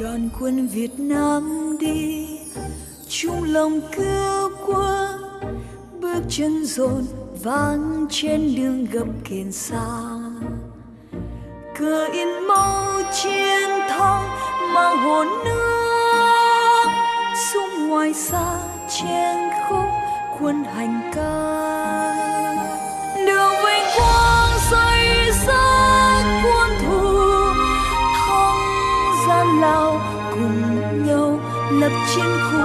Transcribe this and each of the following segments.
đoàn quân Việt Nam đi, chung lòng cứu quốc. Bước chân dồn vang trên đường gập kiền xa. Cờ in máu chiến thắng mang hồn nước sung ngoài xa trên khúc quân hành ca. lập chiến khu.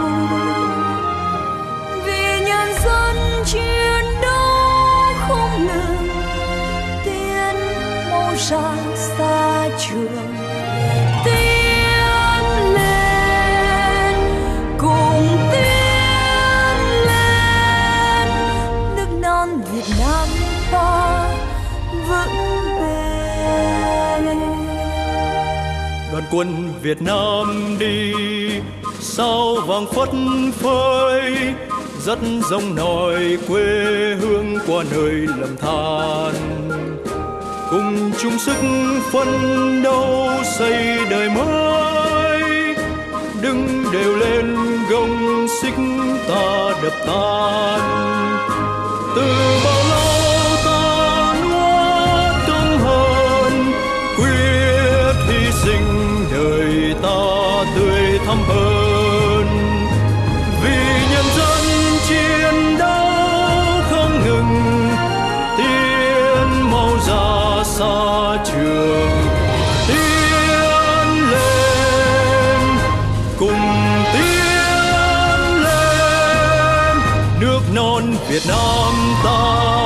Vì nhân dân chiến đấu không ngừng tiến mau ra xa trường. Tiến lên, cùng tiến lên, nước non Việt Nam ta vững bền. Đoàn quân Việt Nam đi sao vàng phất phới rất giống nòi quê hương qua nơi lầm than. Cùng chung sức phấn đấu xây đời mới, đứng đều lên gông xích ta đập tan. Tương non Việt Nam ta.